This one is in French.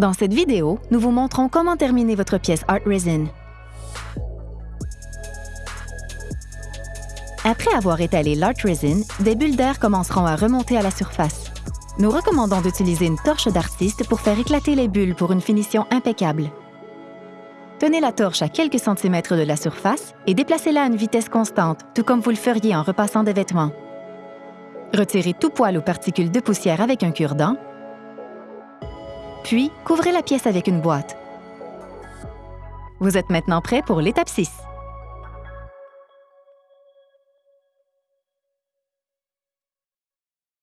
Dans cette vidéo, nous vous montrons comment terminer votre pièce Art Resin. Après avoir étalé l'Art Resin, des bulles d'air commenceront à remonter à la surface. Nous recommandons d'utiliser une torche d'artiste pour faire éclater les bulles pour une finition impeccable. Tenez la torche à quelques centimètres de la surface et déplacez-la à une vitesse constante, tout comme vous le feriez en repassant des vêtements. Retirez tout poil ou particules de poussière avec un cure-dent puis, couvrez la pièce avec une boîte. Vous êtes maintenant prêt pour l'étape 6.